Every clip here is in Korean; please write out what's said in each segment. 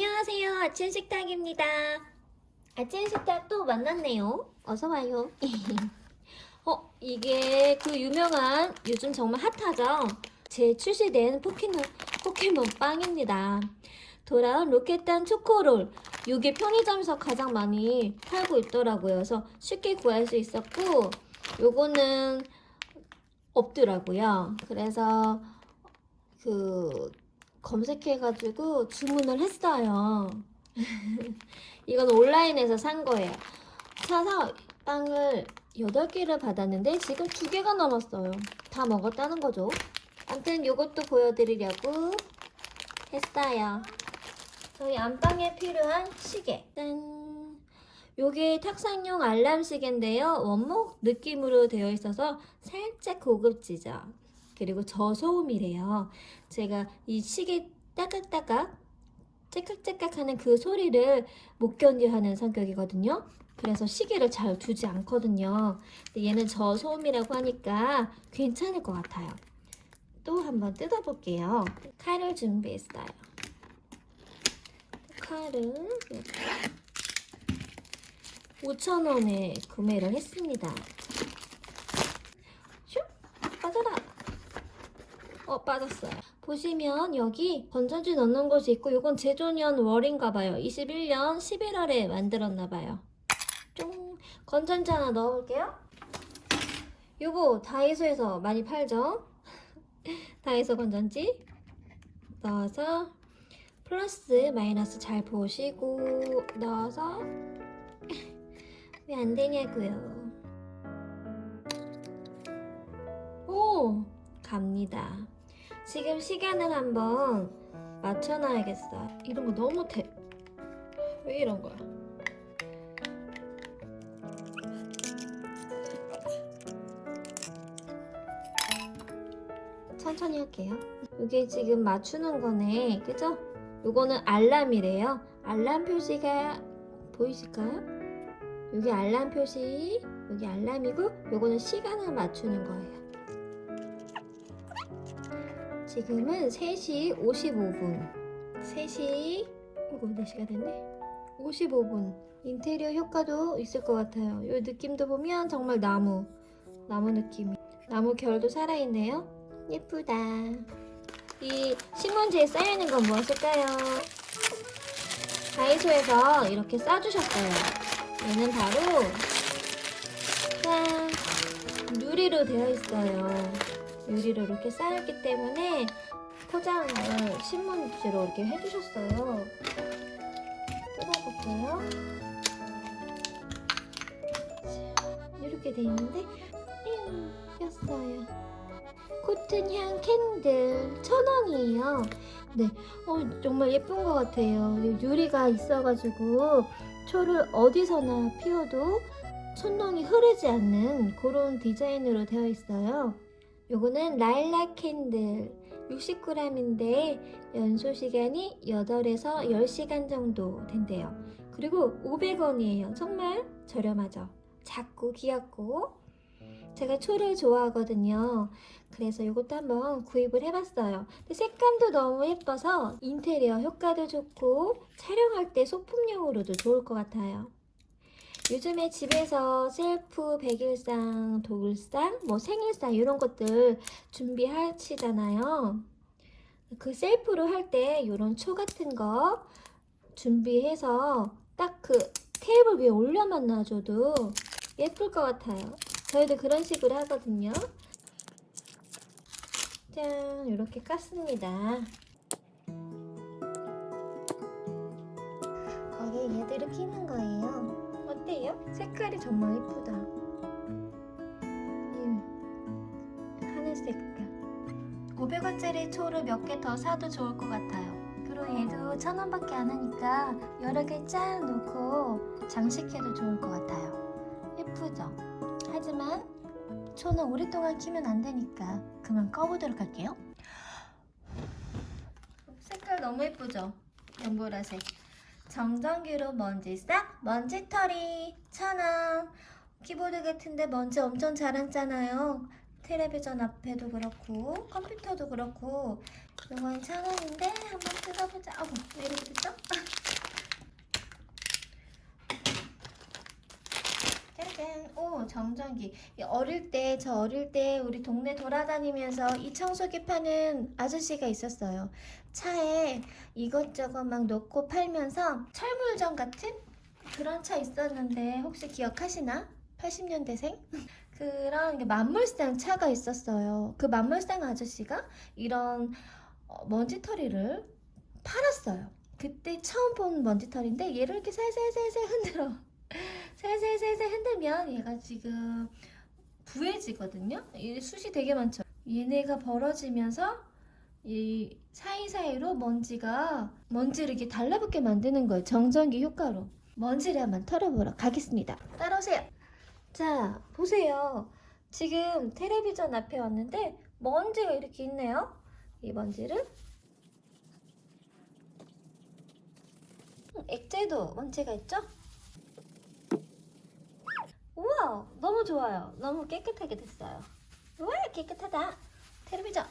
안녕하세요. 아침 식탁입니다. 아침 식탁 또 만났네요. 어서와요. 어, 이게 그 유명한 요즘 정말 핫하죠? 재출시된 포켓몬, 포켓몬 빵입니다. 돌아온 로켓단 초코롤. 이게 편의점에서 가장 많이 팔고 있더라고요. 그래서 쉽게 구할 수 있었고, 요거는 없더라고요. 그래서 그 검색해가지고 주문을 했어요. 이건 온라인에서 산 거예요. 사서 빵을 8개를 받았는데 지금 2개가 남았어요. 다 먹었다는 거죠. 아무튼 이것도 보여드리려고 했어요. 저희 안방에 필요한 시계. 짠! 요게 탁상용 알람 시계인데요. 원목 느낌으로 되어 있어서 살짝 고급지죠. 그리고 저소음이래요. 제가 이 시계 따깍따깍 째깍째깍 하는 그 소리를 못 견뎌하는 성격이거든요. 그래서 시계를 잘 두지 않거든요. 근데 얘는 저소음이라고 하니까 괜찮을 것 같아요. 또 한번 뜯어볼게요. 칼을 준비했어요. 칼을 5,000원에 구매를 했습니다. 슉! 빠져라! 어, 빠졌어요. 보시면 여기 건전지 넣는 곳이 있고 이건 제조년 월인가 봐요. 21년 11월에 만들었나 봐요. 쫑! 건전지 하나 넣어볼게요. 요거 다이소에서 많이 팔죠? 다이소 건전지 넣어서 플러스 마이너스 잘 보시고 넣어서 왜 안 되냐고요. 오! 갑니다. 지금 시간을 한번 맞춰놔야겠어. 이런 거 너무 대. 왜 이런 거야? 천천히 할게요. 이게 지금 맞추는 거네. 그죠? 요거는 알람이래요. 알람 표시가 보이실까요? 여기 알람 표시, 여기 알람이고 요거는 시간을 맞추는 거예요. 지금은 3시 55분. 3시 이거 4시가 됐네? 55분. 인테리어 효과도 있을 것 같아요. 이 느낌도 보면 정말 나무 나무 느낌이 나무 결도 살아있네요. 예쁘다. 이 신문지에 쌓여있는 건 무엇일까요? 다이소에서 이렇게 싸주셨어요. 얘는 바로 짠! 유리로 되어 있어요 유리로 이렇게 쌓였기 때문에 포장을 신문지로 이렇게 해주셨어요. 뜯어볼게요. 이렇게 돼 있는데 꼈어요. 코튼향 candle 천 원이에요. 네, 어, 정말 예쁜 것 같아요. 유리가 있어가지고 초를 어디서나 피워도 촛농이 흐르지 않는 그런 디자인으로 되어 있어요. 요거는 라일락 candle 60g인데 연소 시간이 8에서 10시간 정도 된대요. 그리고 500원이에요. 정말 저렴하죠. 작고 귀엽고 제가 초를 좋아하거든요. 그래서 이것도 한번 구입을 해봤어요. 근데 색감도 너무 예뻐서 인테리어 효과도 좋고 촬영할 때 소품용으로도 좋을 것 같아요. 요즘에 집에서 셀프 백일상, 독일상, 뭐 생일상 이런 것들 준비하시잖아요. 그 셀프로 할 때 이런 초 같은 거 준비해서 딱 그 테이블 위에 올려만 놔줘도 예쁠 것 같아요. 저희도 그런 식으로 하거든요. 짠 이렇게 깠습니다. 거기에 얘들을 끼는 거예요. 색깔이 정말 예쁘다. 이 하늘 색깔. 500원짜리 초를 몇 개 더 사도 좋을 것 같아요. 그리고 얘도 천 원밖에 안 하니까 여러 개쫙 놓고 장식해도 좋을 것 같아요. 예쁘죠? 하지만 초는 오랫동안 키면 안 되니까 그만 꺼보도록 할게요. 색깔 너무 예쁘죠? 연보라색. 정전기로 먼지 싹 먼지털이. 천원 키보드 같은데 먼지 엄청 잘 앉잖아요. 텔레비전 앞에도 그렇고 컴퓨터도 그렇고. 이건 천원인데 한번 뜯어보자 어머 왜 이렇게 됐죠? 정전기. 이 어릴 때, 저 어릴 때 우리 동네 돌아다니면서 이 청소기 파는 아저씨가 있었어요. 차에 이것저것 막 넣고 팔면서 철물점 같은 그런 차 있었는데 혹시 기억하시나? 80년대생? 그런 게 만물상 차가 있었어요. 그 만물상 아저씨가 이런 어, 먼지털이를 팔았어요. 그때 처음 본 먼지털인데 얘를 이렇게 살살살살 흔들어. 살살살살 흔들면 얘가 지금 부해지거든요. 이 숱이 되게 많죠. 얘네가 벌어지면서 이 사이사이로 먼지가 먼지를 이렇게 달라붙게 만드는 거예요. 정전기 효과로. 먼지를 한번 털어보러 가겠습니다. 따라오세요. 자, 보세요. 지금 텔레비전 앞에 왔는데 먼지가 이렇게 있네요. 이 먼지를 음, 액체도 먼지가 있죠? 우와, 너무 좋아요. 너무 깨끗하게 됐어요. 우와, 깨끗하다. 텔레비전.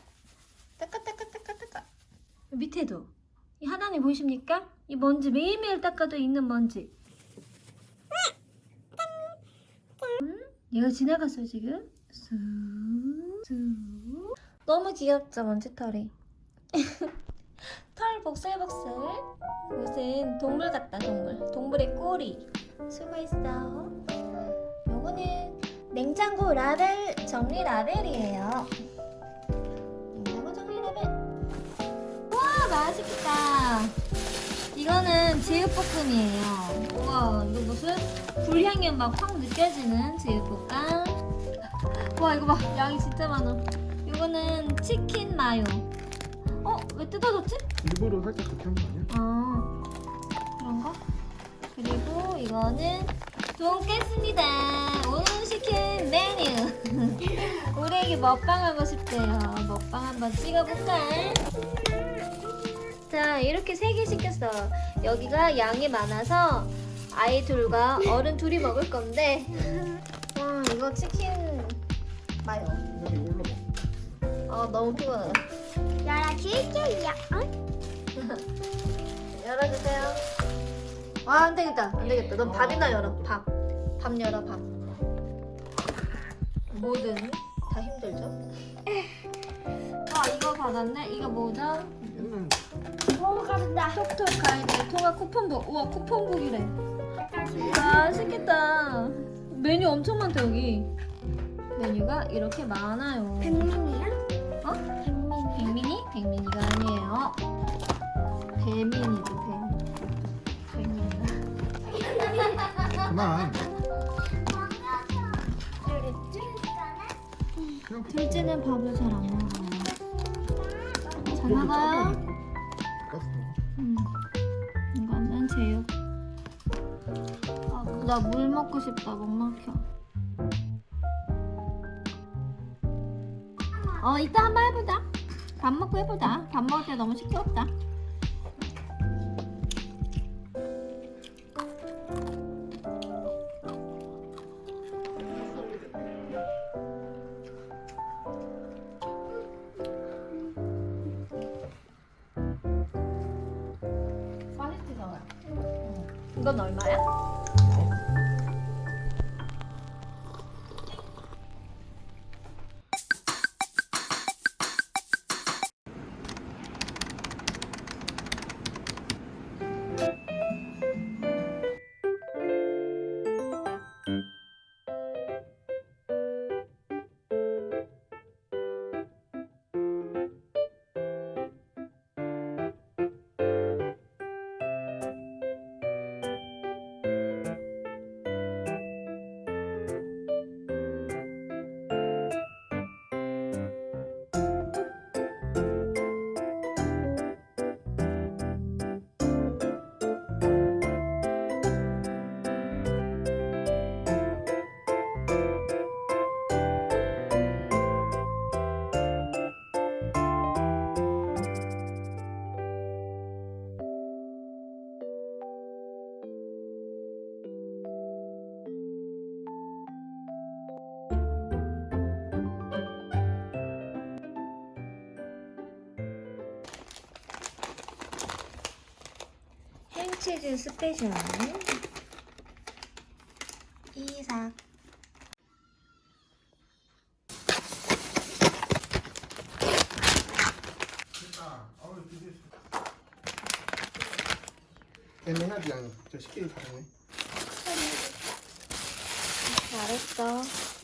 닦아, 닦아, 닦아, 닦아. 밑에도. 이 하나님 보이십니까? 이 먼지 매일매일 닦아도 있는 먼지. 음, 얘가 지나갔어요, 지금. 쑥, 쑥. 너무 귀엽죠, 먼지털이. 털 복슬복슬. 무슨 동물 같다, 동물. 동물의 꼬리. 수고했어. 요거는 냉장고 라벨 정리 라벨이에요. 냉장고 정리 라벨. 와 맛있겠다. 이거는 제육볶음이에요. 우와 이거 무슨 불향이 막 확 느껴지는 제육볶음. 와 이거 봐 양이 진짜 많아. 이거는 치킨 마요. 어? 왜 뜯어졌지? 일부러 살짝 그렇게 한거 아니야? 아 그런가? 그리고 이거는 돈까스입니다. 시킨 메뉴. 우리에게 먹방 하고 싶대요. 먹방 한번 찍어볼까? 자 이렇게 세 개 시켰어. 여기가 양이 많아서 아이 둘과 어른 둘이 먹을 건데. 와 이거 치킨 마요. 아 너무 피곤해. 열어줄게요. 열어주세요. 와, 안 되겠다. 안 되겠다. 넌 밥이나 열어. 밥. 밥 열어, 밥. 뭐든 다 힘들죠? 아, 이거 받았네? 이거 뭐죠? 옛날 오, 가진다. 톡톡 가이드 통화 쿠폰북. 우와, 쿠폰북이래. 맛있겠다. 메뉴 엄청 많다, 여기. 메뉴가 이렇게 많아요. 백민이야? 어? 백민이. 백민이? 백민이가 아니에요. 배민이지, 배. 백민이가. 그만. 둘째는 밥을 잘 안 먹어요. 잘 먹어요? 음. 이거는 제육. 아, 나 물 먹고 싶다. 목 막혀. 어, 이따 한번 해보자. 밥 먹고 해보자. 밥 먹을 때 너무 시끄럽다. 이건 얼마야? 소시지 스페셜. 이삭. 애매하지 않아? 저 쉽게 잘하네 잘했어.